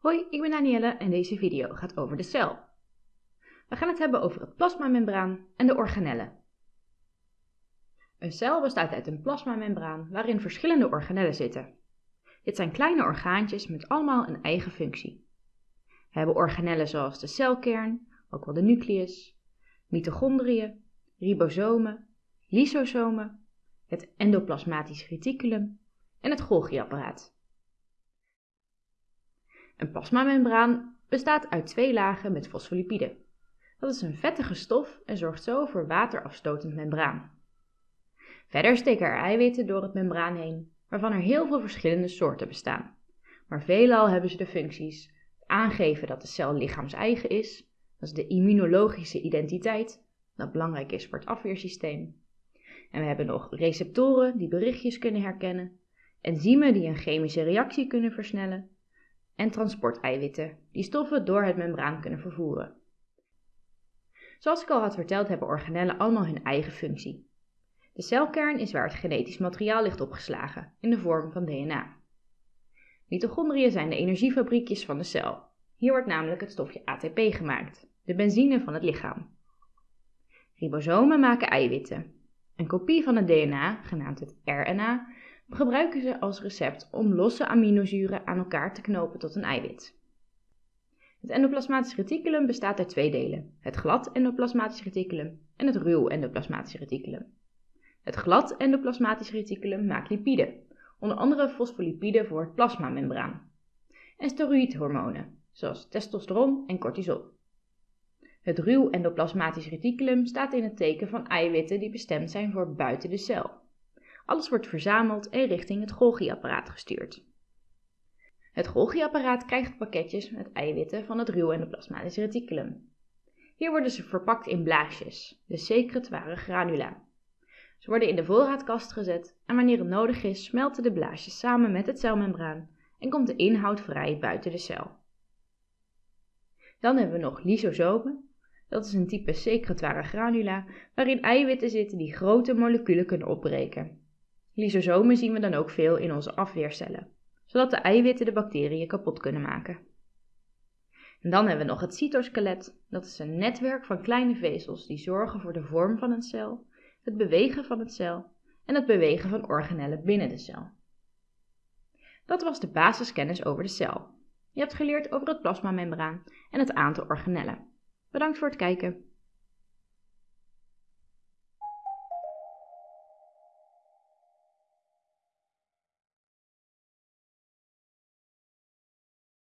Hoi, ik ben Danielle en deze video gaat over de cel. We gaan het hebben over het plasmamembraan en de organellen. Een cel bestaat uit een plasmamembraan waarin verschillende organellen zitten. Dit zijn kleine orgaantjes met allemaal een eigen functie. We hebben organellen zoals de celkern, ook wel de nucleus, mitochondriën, ribosomen, lysosomen, het endoplasmatisch reticulum en het Golgi-apparaat. Een plasmamembraan bestaat uit twee lagen met fosfolipiden. Dat is een vettige stof en zorgt zo voor waterafstotend membraan. Verder steken er eiwitten door het membraan heen, waarvan er heel veel verschillende soorten bestaan. Maar veelal hebben ze de functies aangeven dat de cel lichaams-eigen is, dat is de immunologische identiteit, dat belangrijk is voor het afweersysteem. En we hebben nog receptoren die berichtjes kunnen herkennen, enzymen die een chemische reactie kunnen versnellen en transporteiwitten die stoffen door het membraan kunnen vervoeren. Zoals ik al had verteld hebben organellen allemaal hun eigen functie. De celkern is waar het genetisch materiaal ligt opgeslagen, in de vorm van DNA. Mitochondriën zijn de energiefabriekjes van de cel. Hier wordt namelijk het stofje ATP gemaakt, de benzine van het lichaam. Ribosomen maken eiwitten. Een kopie van het DNA, genaamd het RNA, gebruiken ze als recept om losse aminozuren aan elkaar te knopen tot een eiwit. Het endoplasmatisch reticulum bestaat uit twee delen: het glad endoplasmatisch reticulum en het ruw endoplasmatisch reticulum. Het glad endoplasmatisch reticulum maakt lipiden, onder andere fosfolipiden voor het plasmamembraan, en steroïdhormonen, zoals testosteron en cortisol. Het ruw endoplasmatisch reticulum staat in het teken van eiwitten die bestemd zijn voor buiten de cel. Alles wordt verzameld en richting het Golgi-apparaat gestuurd. Het Golgi-apparaat krijgt pakketjes met eiwitten van het ruw endoplasmatisch reticulum. Hier worden ze verpakt in blaasjes, de secretoire granula. Ze worden in de voorraadkast gezet en wanneer het nodig is smelten de blaasjes samen met het celmembraan en komt de inhoud vrij buiten de cel. Dan hebben we nog lysosomen. Dat is een type secretoire granula waarin eiwitten zitten die grote moleculen kunnen opbreken. Lysosomen zien we dan ook veel in onze afweercellen, zodat de eiwitten de bacteriën kapot kunnen maken. En dan hebben we nog het cytoskelet. Dat is een netwerk van kleine vezels die zorgen voor de vorm van een cel, het bewegen van het cel en het bewegen van organellen binnen de cel. Dat was de basiskennis over de cel. Je hebt geleerd over het plasmamembraan en het aantal organellen. Bedankt voor het kijken.